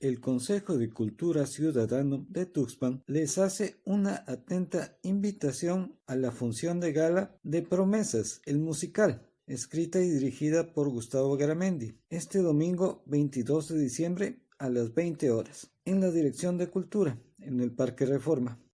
el Consejo de Cultura Ciudadano de Tuxpan les hace una atenta invitación a la función de gala de Promesas, el musical, escrita y dirigida por Gustavo Garamendi, este domingo 22 de diciembre a las 20 horas, en la Dirección de Cultura, en el Parque Reforma.